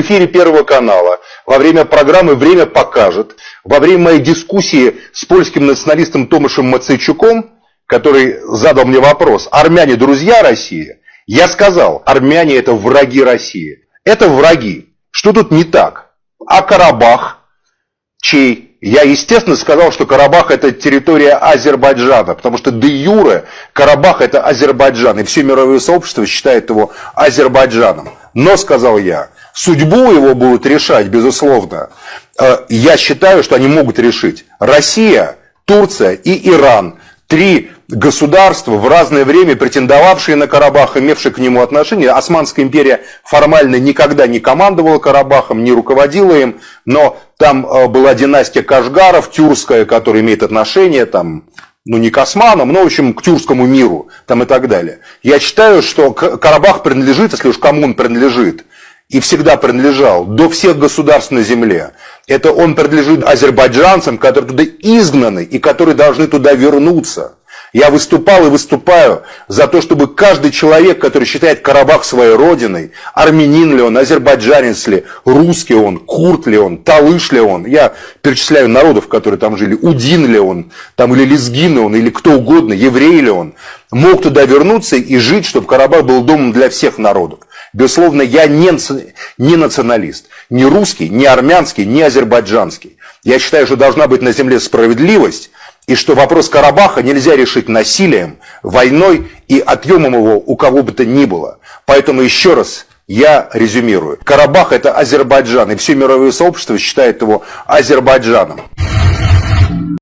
в эфире Первого канала во время программы «Время покажет», во время моей дискуссии с польским националистом Томашем Мацейчуком, который задал мне вопрос, армяне друзья России, я сказал, армяне это враги России. Это враги. Что тут не так? А Карабах, чей я, естественно, сказал, что Карабах это территория Азербайджана, потому что де юре Карабах это Азербайджан, и все мировое сообщество считает его Азербайджаном. Но, сказал я, судьбу его будут решать, безусловно. Э, я считаю, что они могут решить Россия, Турция и Иран. Три государства, в разное время претендовавшие на Карабах, имевшие к нему отношение. Османская империя формально никогда не командовала Карабахом, не руководила им, но там э, была династия Кашгаров, тюркская, которая имеет отношение там, ну не к османам, но в общем к тюркскому миру там и так далее. Я считаю, что Карабах принадлежит, если уж кому он принадлежит, и всегда принадлежал до всех государств на земле. Это он принадлежит азербайджанцам, которые туда изгнаны и которые должны туда вернуться. Я выступал и выступаю за то, чтобы каждый человек, который считает Карабах своей родиной, армянин ли он, азербайджанец ли, русский он, курт ли он, талыш ли он, я перечисляю народов, которые там жили, удин ли он, там или лезгин ли он, или кто угодно, еврей ли он, мог туда вернуться и жить, чтобы Карабах был домом для всех народов. Безусловно, я не, не националист, не русский, не армянский, не азербайджанский. Я считаю, что должна быть на земле справедливость, и что вопрос Карабаха нельзя решить насилием, войной и отъемом его у кого бы то ни было. Поэтому еще раз я резюмирую. Карабах это Азербайджан, и все мировое сообщество считает его Азербайджаном.